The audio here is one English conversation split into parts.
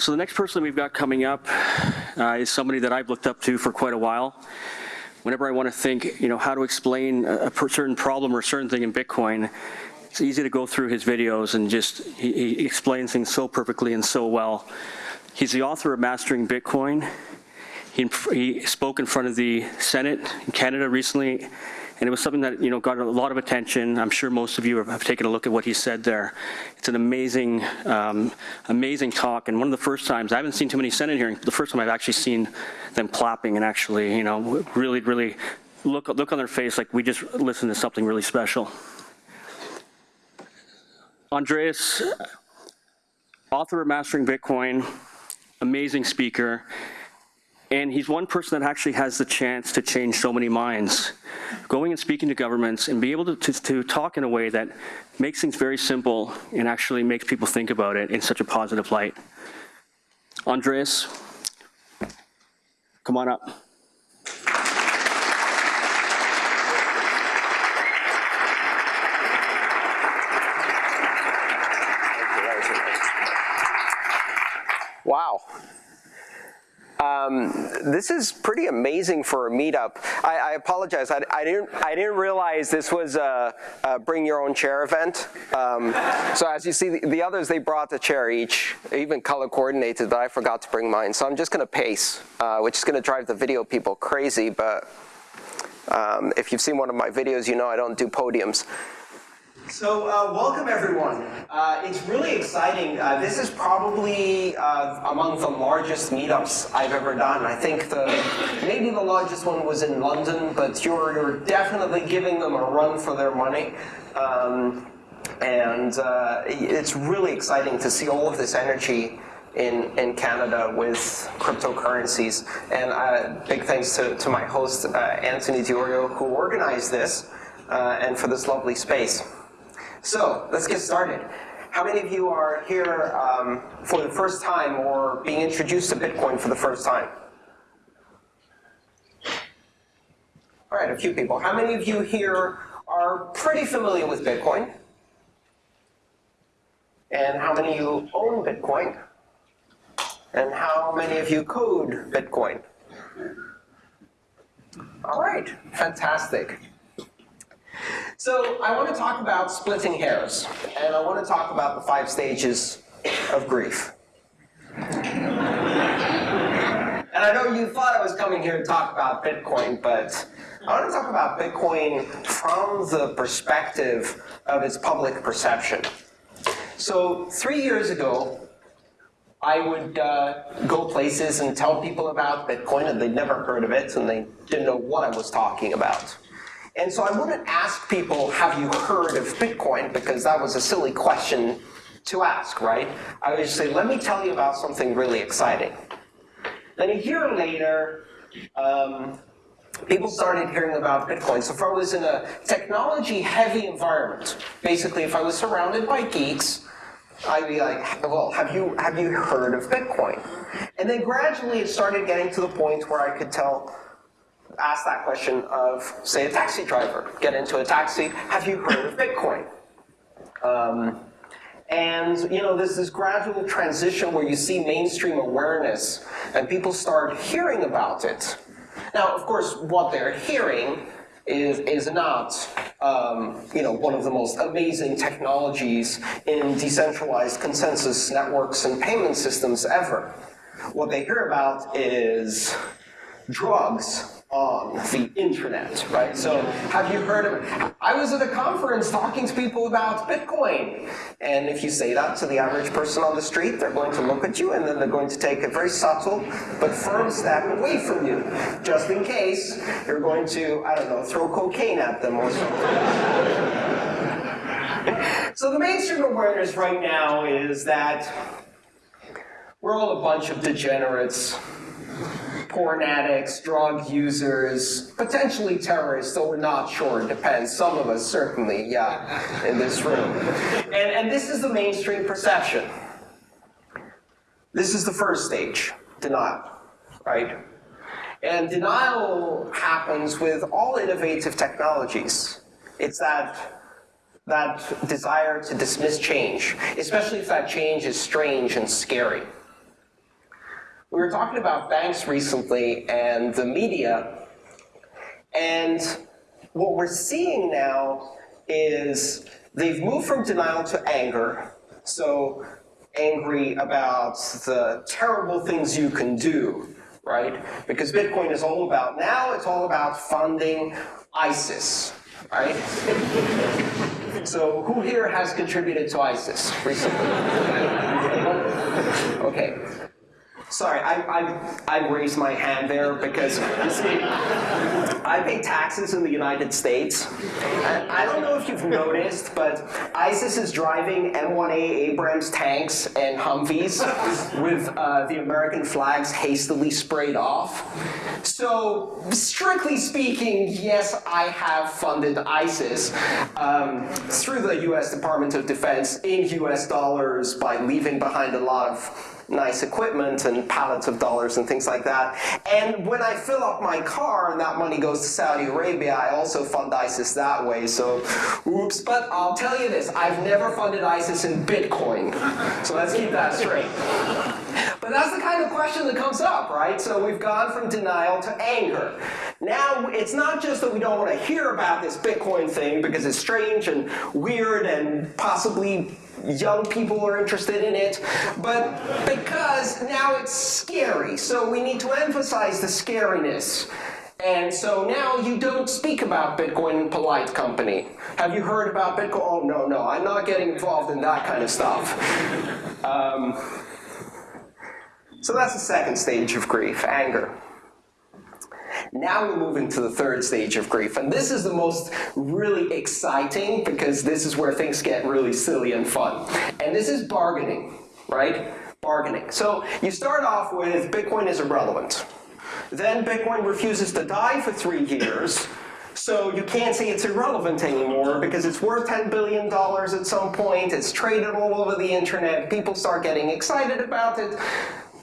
So the next person we've got coming up uh, is somebody that I've looked up to for quite a while. Whenever I want to think, you know, how to explain a, a certain problem or a certain thing in Bitcoin, it's easy to go through his videos and just, he, he explains things so perfectly and so well. He's the author of Mastering Bitcoin. He, he spoke in front of the Senate in Canada recently and it was something that you know got a lot of attention. I'm sure most of you have, taken a look at what he said there. It's an amazing, um, amazing talk, and one of the first times I haven't seen too many Senate hearings. The first time I've actually seen them clapping and actually, you know, really, really look look on their face like we just listened to something really special. Andreas, author of Mastering Bitcoin, amazing speaker. And he's one person that actually has the chance to change so many minds. Going and speaking to governments and be able to, to, to, talk in a way that makes things very simple and actually makes people think about it in such a positive light. Andreas, come on up. Wow. Um, this is pretty amazing for a meetup. I, I apologize. I, I, didn't. I didn't realize this was a, a bring your own chair event. Um, so as you see, the, the, others they brought a chair each, even color coordinated, but I forgot to bring mine. So I'm just going to pace, uh, which is going to drive the video people crazy. But um, if you've seen one of my videos, you know I don't do podiums. So uh, welcome everyone. Uh, it's really exciting. Uh, this is probably uh, among the largest meetups I've ever done. I think the maybe the largest one was in London, but you're, you're definitely giving them a run for their money. Um, and uh, it's really exciting to see all of this energy in, in Canada with cryptocurrencies. And uh, big thanks to, to my host, Anthony Di Iorio, who organized this, and for this lovely space. So let's get started. How many of you are here um, for the first time or being introduced to Bitcoin for the first time? All right, a few people. How many of you here are pretty familiar with Bitcoin? And how many of you own Bitcoin? And how many of you code Bitcoin? All right, fantastic. So I want to talk about splitting hairs, and I want to talk about the five stages of grief. And I know you thought I was coming here to talk about Bitcoin, but I want to talk about Bitcoin from the perspective of its public perception. So three years ago, I would uh, go places and tell people about Bitcoin, and they'd never heard of it, and they didn't know what I was talking about. And so I wouldn't ask people, have you heard of Bitcoin? Because that was a silly question to ask, right? I would just say, let me tell you about something really exciting. Then a year later, um, people started hearing about Bitcoin. So if I was in a technology-heavy environment, basically if I was surrounded by geeks, I'd be like, well, have you, have you heard of Bitcoin? And then gradually it started getting to the point where I could tell ask that question of, say, a taxi driver. Get into a taxi, have you heard of Bitcoin? Um, and you know, there's this gradual transition where you see mainstream awareness and people start hearing about it. Now, of course, what they're hearing is, is not um, you know, one of the most amazing technologies in decentralized consensus networks and payment systems ever. What they hear about is drugs on the internet, right? So have you heard of? I was at a conference talking to people about Bitcoin. And if you say that to the average person on the street, they're going to look at you and then they're going to take a very subtle but firm step away from you, just in case you're going to, I don't know, throw cocaine at them or something. so the mainstream awareness right now is that we're all a bunch of degenerates porn addicts, drug users, potentially terrorists, though we're not sure, it depends. Some of us certainly, yeah, in this room. And, and this is the mainstream perception. This is the first stage, denial, right? And denial happens with all innovative technologies. It's that, that desire to dismiss change, especially if that change is strange and scary. We were talking about banks recently and the media, and what we're seeing now is they've moved from denial to anger. So angry about the terrible things you can do, right? Because Bitcoin is all about, now it's all about funding ISIS, right? So who here has contributed to ISIS recently? Okay. Sorry, I, I, I raised my hand there because, you see, I pay taxes in the United States. And I don't know if you've noticed, but ISIS is driving M1A Abrams tanks and Humvees with uh, the American flags hastily sprayed off. So, strictly speaking, yes, I have funded ISIS um, through the US Department of Defense in US dollars by leaving behind a lot of nice equipment and pallets of dollars and things like that. And when I fill up my car and that money goes to Saudi Arabia, I also fund ISIS that way, so oops. But I'll tell you this, I've never funded ISIS in Bitcoin. So let's keep that straight. But that's the kind of question that comes up, right? So we've gone from denial to anger. Now, it's not just that we don't want to hear about this Bitcoin thing because it's strange and weird and possibly young people are interested in it, but because now it's scary. So we need to emphasize the scariness. And so now you don't speak about Bitcoin in polite company. Have you heard about Bitcoin? Oh, no, no, I'm not getting involved in that kind of stuff. Um, so that's the second stage of grief, anger. Now we move into the third stage of grief, and this is the most really exciting because this is where things get really silly and fun. And this is bargaining, right? Bargaining. So you start off with Bitcoin is irrelevant. Then Bitcoin refuses to die for three years, so you can't say it's irrelevant anymore because it's worth $10 billion at some point, it's traded all over the internet, people start getting excited about it,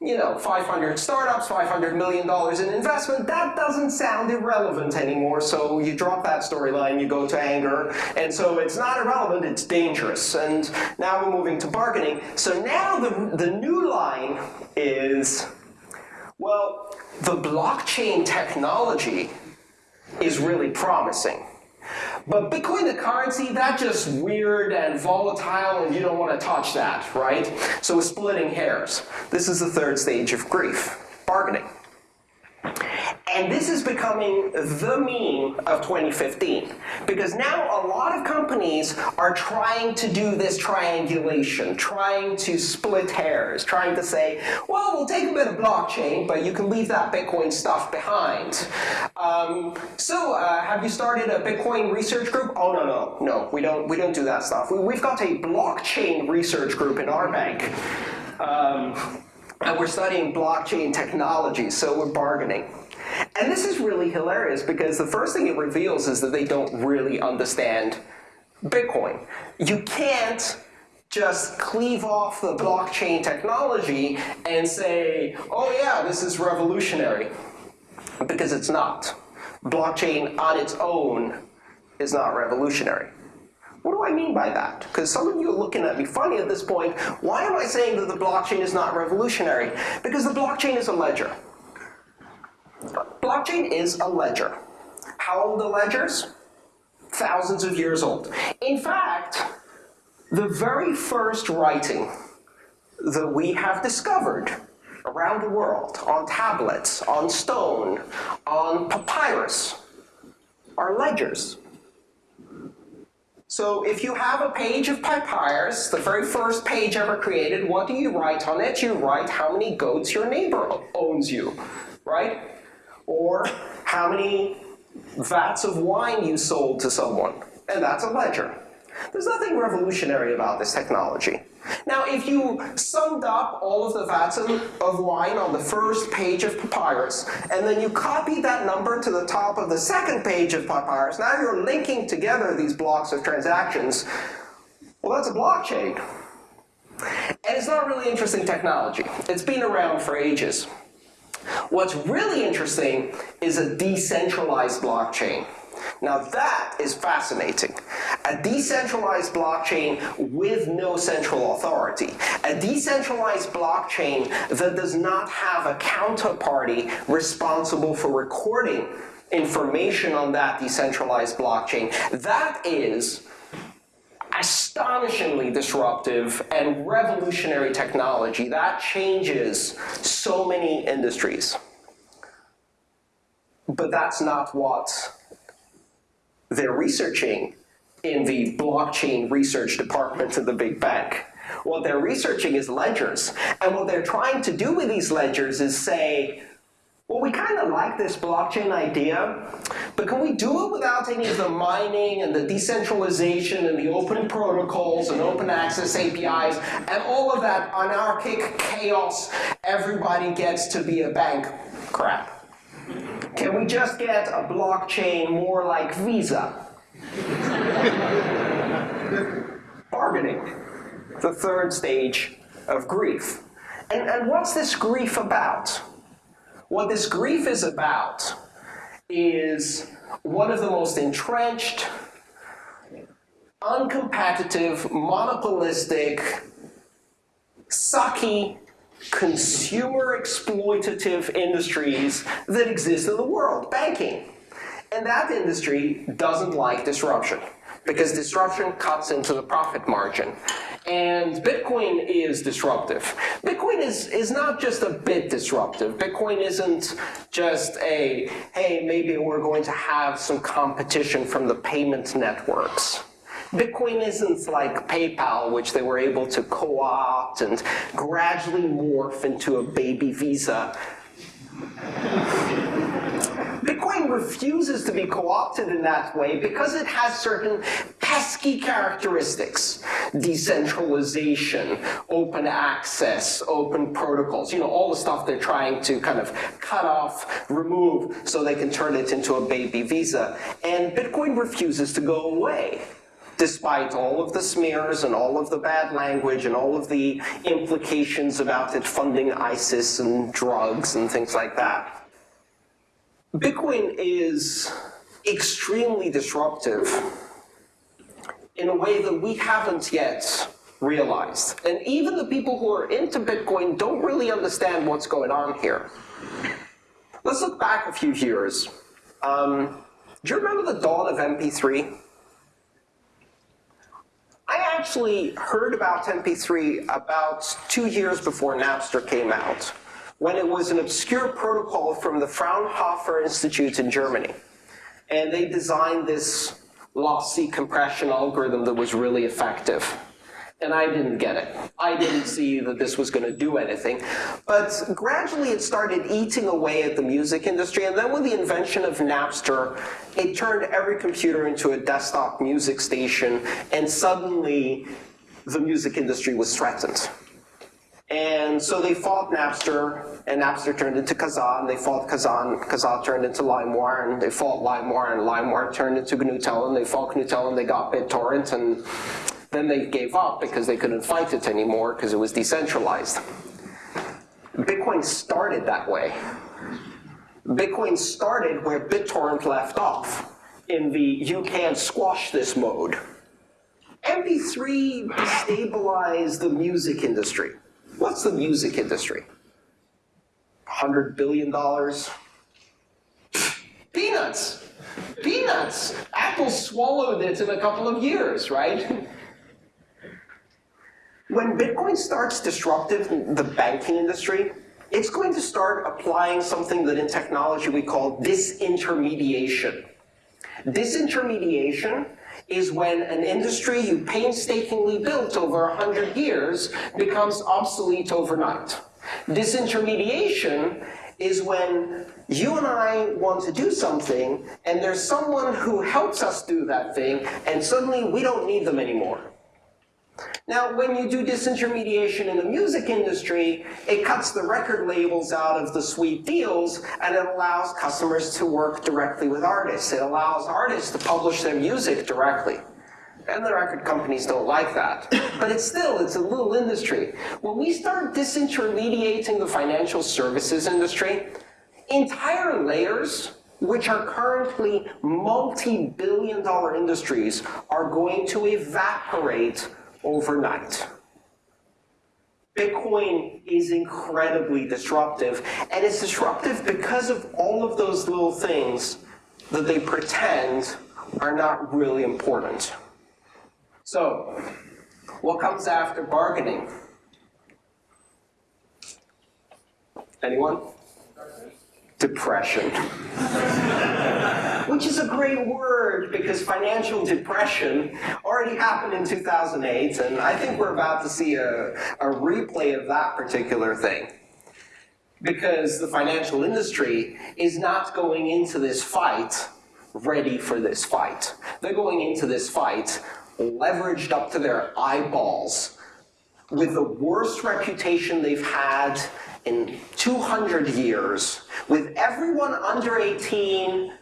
you know, 500 startups, $500 million in investment, that doesn't sound irrelevant anymore, so you drop that storyline, you go to anger, and so it's not irrelevant, it's dangerous. And now we're moving to bargaining. So now the, the new line is, well, the blockchain technology is really promising. But Bitcoin, the currency, that's just weird and volatile and you don't want to touch that, right? So splitting hairs. This is the third stage of grief, bargaining. And this is becoming the meme of 2015. Because now a lot of companies are trying to do this triangulation, trying to split hairs, trying to say, well, we'll take a bit of blockchain, but you can leave that Bitcoin stuff behind. Um, so uh, have you started a Bitcoin research group? Oh, no, no, no, we don't, we don't do that stuff. We, have got a blockchain research group in our bank. Um, and we're studying blockchain technology, so we're bargaining. And this is really hilarious because the first thing it reveals is that they don't really understand Bitcoin. You can't just cleave off the blockchain technology and say, oh yeah, this is revolutionary. Because it's not. Blockchain on its own is not revolutionary. What do I mean by that? Because some of you are looking at me funny at this point. Why am I saying that the blockchain is not revolutionary? Because the blockchain is a ledger. Blockchain is a ledger. How old are ledgers? Thousands of years old. In fact, the very first writing that we have discovered around the world on tablets, on stone, on papyrus, are ledgers. So if you have a page of papyrus, the very first page ever created, what do you write on it? You write how many goats your neighbor owns you, right? Or how many vats of wine you sold to someone. And that's a ledger. There's nothing revolutionary about this technology. Now, if you summed up all of the vats of wine on the first page of papyrus, and then you copied that number to the top of the second page of papyrus, now you're linking together these blocks of transactions. Well, that's a blockchain. And it's not really interesting technology. It's been around for ages. What's really interesting is a decentralized blockchain. Now that is fascinating. A decentralized blockchain with no central authority. A decentralized blockchain that does not have a counterparty responsible for recording information on that decentralized blockchain. That is astonishingly disruptive and revolutionary technology. That changes so many industries. But that's not what they're researching in the blockchain research department of the big bank. What they're researching is ledgers. And what they're trying to do with these ledgers is say, well, we kind of like this blockchain idea, but can we do it without any of the mining and the decentralization and the open protocols and open access APIs and all of that anarchic chaos, everybody gets to be a bank crap? Can we just get a blockchain more like Visa? Bargaining, the third stage of grief. And, and what's this grief about? What this grief is about is one of the most entrenched, uncompetitive, monopolistic, sucky, consumer exploitative industries that exist in the world, banking. And that industry doesn't like disruption because disruption cuts into the profit margin. And Bitcoin is disruptive. Bitcoin is, is not just a bit disruptive. Bitcoin isn't just a, hey, maybe we're going to have some competition from the payment networks. Bitcoin isn't like PayPal, which they were able to co-opt and gradually morph into a baby Visa. Refuses to be co-opted in that way because it has certain pesky characteristics. Decentralization, open access, open protocols, you know, all the stuff they're trying to kind of cut off, remove, so they can turn it into a baby Visa. And Bitcoin refuses to go away despite all of the smears and all of the bad language and all of the implications about it funding ISIS and drugs and things like that. Bitcoin is extremely disruptive in a way that we haven't yet realized. And even the people who are into Bitcoin don't really understand what's going on here. Let's look back a few years. Um, do you remember the dawn of MP3? I actually heard about MP3 about two years before Napster came out when it was an obscure protocol from the Fraunhofer Institute in Germany. And they designed this lossy compression algorithm that was really effective. And I didn't get it. I didn't see that this was going to do anything. But gradually it started eating away at the music industry. And then with the invention of Napster, it turned every computer into a desktop music station. And suddenly the music industry was threatened. And so they fought Napster, and Napster turned into Kazaa, and they fought Kazaa, and Kazaa turned into LimeWire, and they fought LimeWire, and LimeWire turned into GNU-Tel, and they fought GNU-Tel, and they got BitTorrent, and then they gave up because they couldn't fight it anymore because it was decentralized. Bitcoin started that way. Bitcoin started where BitTorrent left off, in the you can't squash this mode. MP3 destabilized the music industry. What's the music industry? $100 billion? Peanuts! Peanuts! Apple swallowed it in a couple of years, right? When Bitcoin starts disrupting the banking industry, it's going to start applying something that in technology we call disintermediation. Disintermediation is when an industry you painstakingly built over 100 years becomes obsolete overnight. Disintermediation is when you and I want to do something, and there's someone who helps us do that thing, and suddenly we don't need them anymore. Now, when you do disintermediation in the music industry, it cuts the record labels out of the sweet deals, and it allows customers to work directly with artists. It allows artists to publish their music directly. And the record companies don't like that. But it's still, it's a little industry. When we start disintermediating the financial services industry, entire layers which are currently multi-billion dollar industries, are going to evaporate overnight. Bitcoin is incredibly disruptive, and it's disruptive because of all of those little things that they pretend are not really important. So, what comes after bargaining? Anyone? Depression. Which is a great word because financial depression already happened in 2008, and I think we're about to see a, a replay of that particular thing. Because the financial industry is not going into this fight ready for this fight. They're going into this fight leveraged up to their eyeballs with the worst reputation they've had in 200 years, with everyone under 18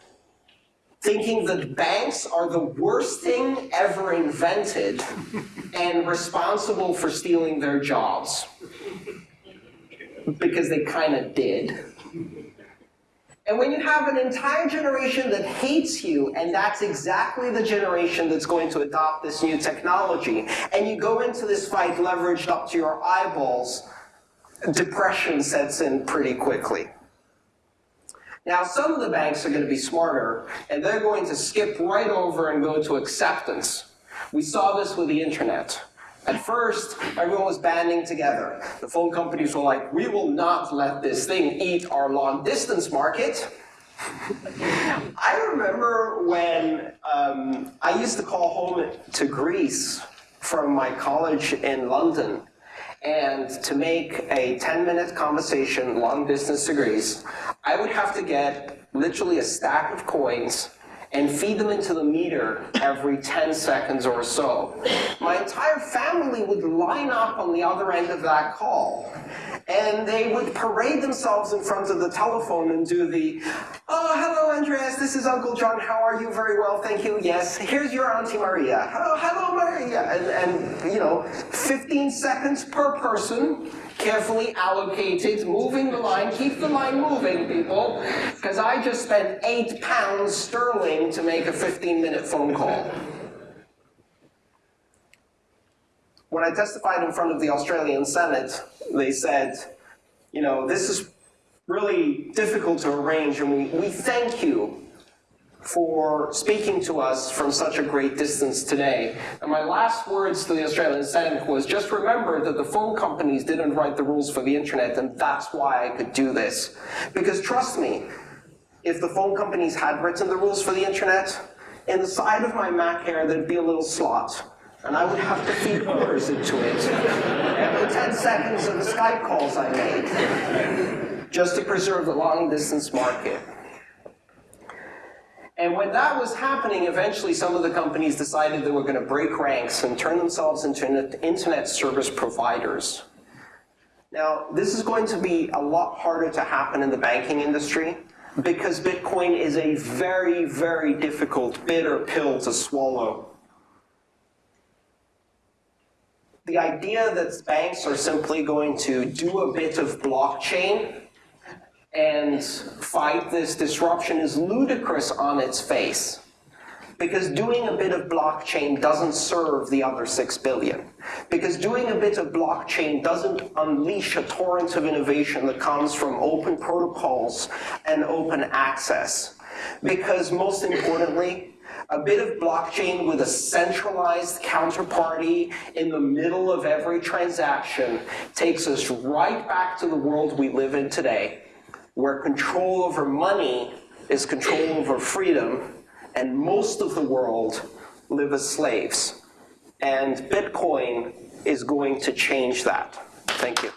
thinking that banks are the worst thing ever invented and responsible for stealing their jobs. Because they kind of did. And when you have an entire generation that hates you, and that's exactly the generation that's going to adopt this new technology, and you go into this fight leveraged up to your eyeballs, depression sets in pretty quickly. Now, some of the banks are going to be smarter, and they're going to skip right over and go to acceptance. We saw this with the internet. At first, everyone was banding together. The phone companies were like, we will not let this thing eat our long distance market. I remember when um, I used to call home to Greece from my college in London, and to make a 10 minute conversation long distance to Greece, I would have to get literally a stack of coins and feed them into the meter every 10 seconds or so. My entire family would line up on the other end of that call, and they would parade themselves in front of the telephone and do the, oh, hello, Andreas, this is Uncle John, how are you? Very well, thank you, yes. Here's your Auntie Maria. Oh, hello, Maria. And, and, you know, 15 seconds per person, carefully allocated, moving the line, keep the line moving, people, because I just spent eight pounds sterling to make a 15 minute phone call. When I testified in front of the Australian Senate, they said, you know, this is really difficult to arrange and we, we thank you for speaking to us from such a great distance today. And my last words to the Australian Senate was just remember that the phone companies didn't write the rules for the internet and that's why I could do this. Because trust me, if the phone companies had written the rules for the internet, in the side of my Mac here there'd be a little slot and I would have to feed orders into it every 10 seconds of the Skype calls I made, just to preserve the long distance market. And when that was happening, eventually some of the companies decided they were going to break ranks and turn themselves into internet service providers. Now, this is going to be a lot harder to happen in the banking industry because Bitcoin is a very, very difficult bitter pill to swallow. The idea that banks are simply going to do a bit of blockchain and fight this disruption is ludicrous on its face. Because doing a bit of blockchain doesn't serve the other six billion. Because doing a bit of blockchain doesn't unleash a torrent of innovation that comes from open protocols and open access. Because most importantly, a bit of blockchain with a centralized counterparty in the middle of every transaction takes us right back to the world we live in today, where control over money is control over freedom, and most of the world live as slaves. And Bitcoin is going to change that. Thank you.